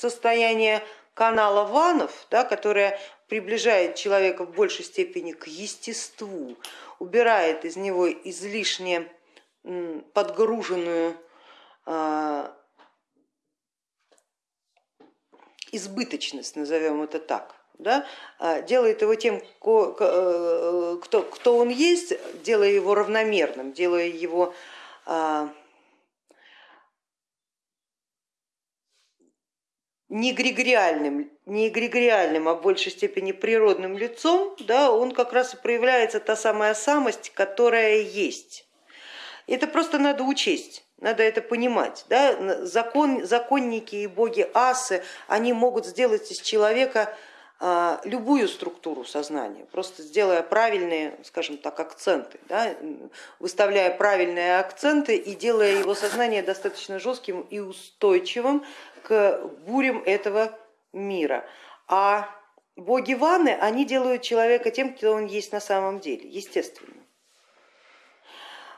состояние канала ванов, да, которое приближает человека в большей степени к естеству, убирает из него излишне подгруженную а, избыточность, назовем это так, да, а, делает его тем, э, кто, кто он есть, делая его равномерным, делая его не эгрегориальным, не эгрегориальным, а в большей степени природным лицом, да, он как раз и проявляется та самая самость, которая есть. Это просто надо учесть. Надо это понимать. Да? Закон, законники и боги асы, они могут сделать из человека любую структуру сознания, просто сделая правильные, скажем так, акценты, да, выставляя правильные акценты и делая его сознание достаточно жестким и устойчивым к бурям этого мира. А боги Ваны, они делают человека тем, кто он есть на самом деле, естественно.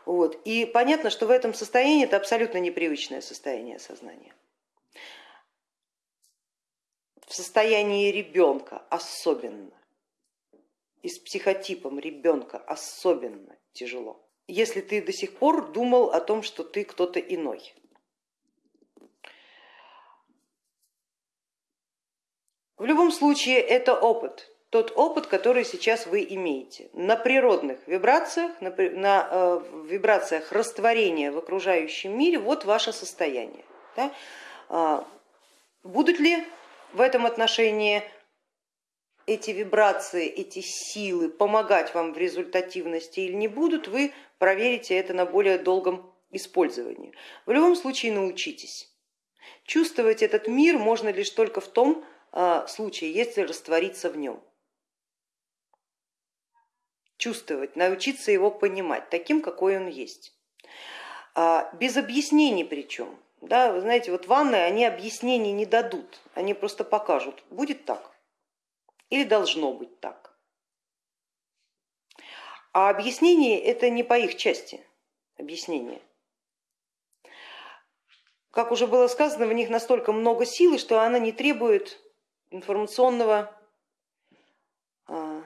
Вот. И понятно, что в этом состоянии это абсолютно непривычное состояние сознания. В состоянии ребенка особенно и с психотипом ребенка особенно тяжело. Если ты до сих пор думал о том, что ты кто-то иной. В любом случае это опыт, тот опыт, который сейчас вы имеете. На природных вибрациях, на, на э, вибрациях растворения в окружающем мире, вот ваше состояние. Да? А, будут ли в этом отношении эти вибрации, эти силы помогать вам в результативности или не будут, вы проверите это на более долгом использовании. В любом случае научитесь. Чувствовать этот мир можно лишь только в том э, случае, если раствориться в нем чувствовать, научиться его понимать таким, какой он есть. А, без объяснений причем. Да, вы знаете, вот ванны, они объяснений не дадут, они просто покажут, будет так или должно быть так. А объяснение это не по их части, объяснение. Как уже было сказано, в них настолько много силы, что она не требует информационного а,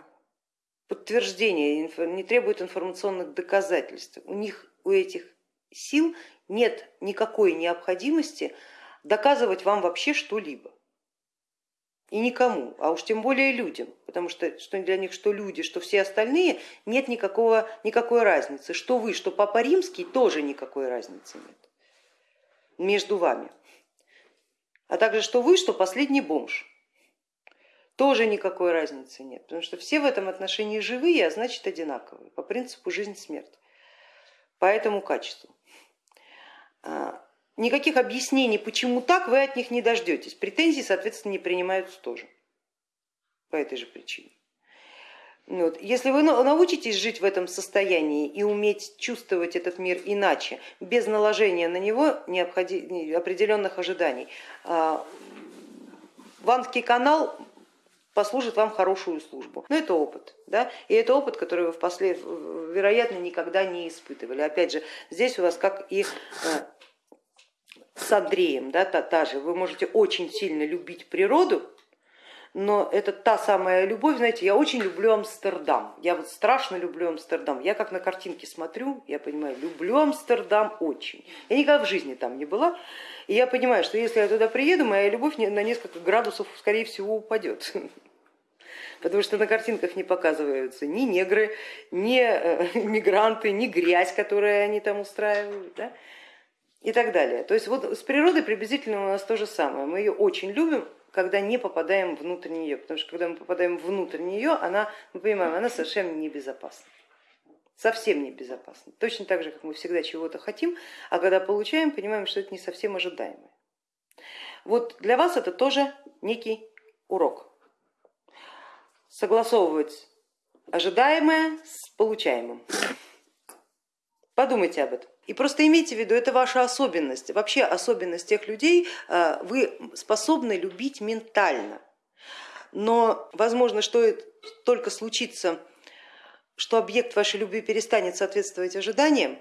подтверждения, не требует информационных доказательств. У них, у этих сил нет никакой необходимости доказывать вам вообще что-либо. И никому, а уж тем более людям, потому что, что для них что люди, что все остальные, нет никакого, никакой разницы. Что вы, что Папа Римский, тоже никакой разницы нет между вами. А также что вы, что последний бомж тоже никакой разницы нет, потому что все в этом отношении живые, а значит одинаковые, по принципу жизнь-смерть, по этому качеству. А, никаких объяснений, почему так, вы от них не дождетесь. Претензии, соответственно, не принимаются тоже по этой же причине. Вот. Если вы научитесь жить в этом состоянии и уметь чувствовать этот мир иначе, без наложения на него определенных ожиданий, а, Ванский канал послужит вам хорошую службу. Но это опыт, да? и это опыт, который вы впоследствии, вероятно, никогда не испытывали. Опять же, здесь у вас как и э, с Андреем, да, та, та же, вы можете очень сильно любить природу, но это та самая любовь, знаете, я очень люблю Амстердам, я вот страшно люблю Амстердам, я как на картинке смотрю, я понимаю, люблю Амстердам очень. Я никогда в жизни там не была, и я понимаю, что если я туда приеду, моя любовь на несколько градусов, скорее всего, упадет потому что на картинках не показываются ни негры, ни э, мигранты, ни грязь, которую они там устраивают. Да? И так далее. То есть вот с природой приблизительно у нас то же самое. Мы ее очень любим, когда не попадаем внутрь нее, потому что когда мы попадаем внутрь нее, она, мы понимаем, она совершенно небезопасна. Совсем небезопасна. Точно так же, как мы всегда чего-то хотим, а когда получаем, понимаем, что это не совсем ожидаемое. Вот для вас это тоже некий урок согласовывать ожидаемое с получаемым. Подумайте об этом. И просто имейте в виду, это ваша особенность, вообще особенность тех людей, э, вы способны любить ментально. Но возможно, что только случится, что объект вашей любви перестанет соответствовать ожиданиям,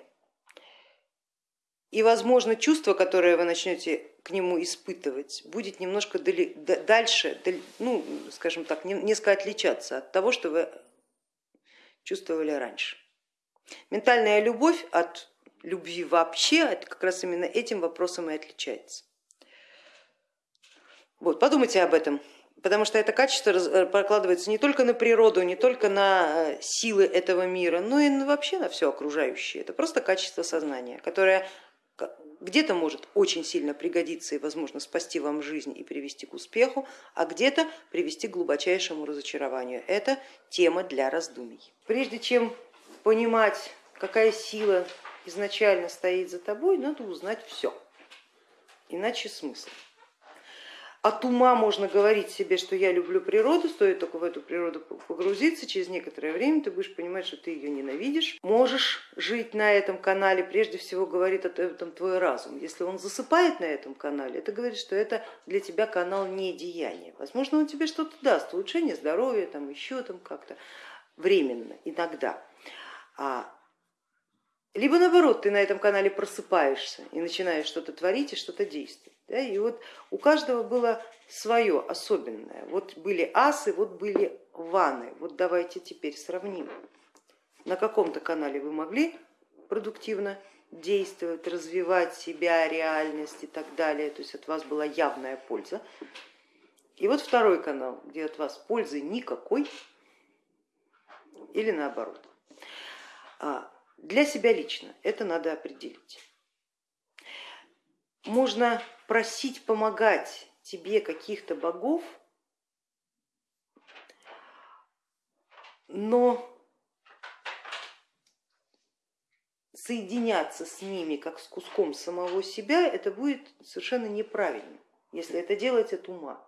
и, возможно, чувство, которое вы начнете к нему испытывать, будет немножко дали, дальше, ну, скажем так, несколько отличаться от того, что вы чувствовали раньше. Ментальная любовь от любви вообще, это как раз именно этим вопросом и отличается. Вот, подумайте об этом, потому что это качество э, прокладывается не только на природу, не только на э, силы этого мира, но и вообще на все окружающее. Это просто качество сознания, которое где-то может очень сильно пригодиться и, возможно, спасти вам жизнь и привести к успеху, а где-то привести к глубочайшему разочарованию. Это тема для раздумий. Прежде чем понимать, какая сила изначально стоит за тобой, надо узнать все, иначе смысл от ума можно говорить себе, что я люблю природу, стоит только в эту природу погрузиться, через некоторое время ты будешь понимать, что ты ее ненавидишь. Можешь жить на этом канале, прежде всего говорит об этом твой разум. Если он засыпает на этом канале, это говорит, что это для тебя канал не деяния. Возможно, он тебе что-то даст, улучшение здоровья, там еще там как-то временно, иногда. А либо наоборот, ты на этом канале просыпаешься и начинаешь что-то творить и что-то действовать. Да, и вот у каждого было свое особенное. Вот были асы, вот были ваны. Вот давайте теперь сравним. На каком-то канале вы могли продуктивно действовать, развивать себя, реальность и так далее. То есть от вас была явная польза. И вот второй канал, где от вас пользы никакой или наоборот. А, для себя лично это надо определить. Можно просить помогать тебе каких-то богов, но соединяться с ними как с куском самого себя, это будет совершенно неправильно, если это делать от ума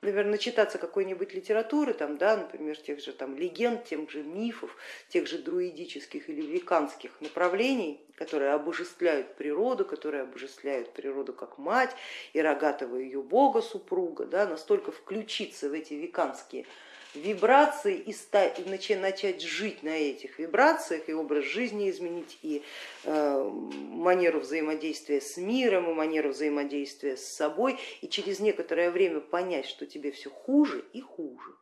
например, начитаться какой-нибудь литературы, там, да, например, тех же там, легенд, тех же мифов, тех же друидических или веканских направлений, которые обожествляют природу, которые обожествляют природу как мать и рогатого ее бога супруга, да, настолько включиться в эти веканские вибрации и, стать, начать жить на этих вибрациях, и образ жизни изменить, и э, манеру взаимодействия с миром, и манеру взаимодействия с собой, и через некоторое время понять, что тебе все хуже и хуже.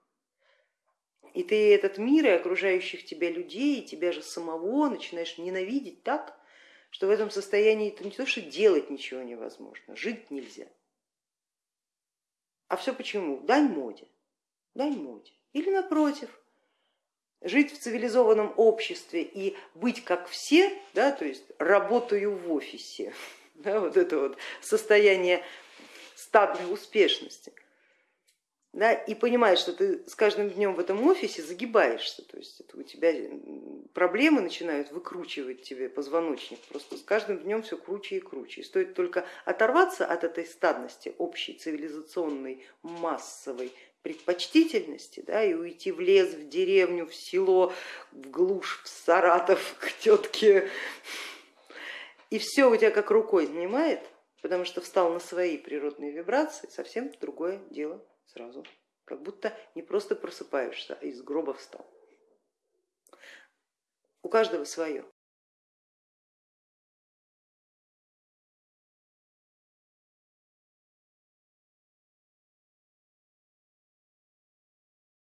И ты этот мир и окружающих тебя людей, и тебя же самого начинаешь ненавидеть так, что в этом состоянии это не то, что делать ничего невозможно, жить нельзя. А все почему? Дай моде, дай моде. Или напротив, жить в цивилизованном обществе и быть как все, да, то есть работаю в офисе, да, вот это вот состояние стадной успешности, да, и понимаешь, что ты с каждым днем в этом офисе загибаешься, то есть это у тебя проблемы начинают выкручивать тебе позвоночник, просто с каждым днем все круче и круче. И стоит только оторваться от этой стадности общей, цивилизационной, массовой, предпочтительности да, и уйти в лес, в деревню, в село, в глушь, в Саратов, к тетке. И все у тебя как рукой снимает, потому что встал на свои природные вибрации, совсем другое дело сразу. Как будто не просто просыпаешься, а из гроба встал. У каждого свое.